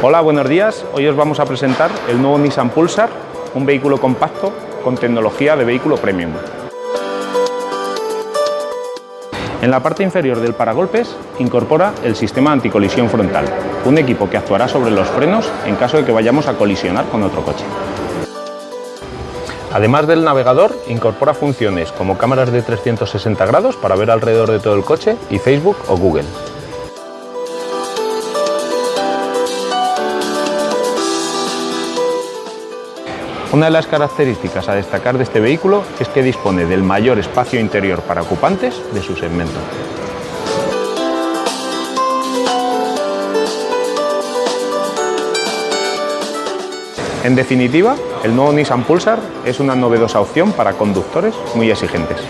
Hola, buenos días. Hoy os vamos a presentar el nuevo Nissan Pulsar, un vehículo compacto con tecnología de vehículo premium. En la parte inferior del paragolpes incorpora el sistema anticolisión frontal, un equipo que actuará sobre los frenos en caso de que vayamos a colisionar con otro coche. Además del navegador, incorpora funciones como cámaras de 360 grados para ver alrededor de todo el coche y Facebook o Google. Una de las características a destacar de este vehículo es que dispone del mayor espacio interior para ocupantes de su segmento. En definitiva, el nuevo Nissan Pulsar es una novedosa opción para conductores muy exigentes.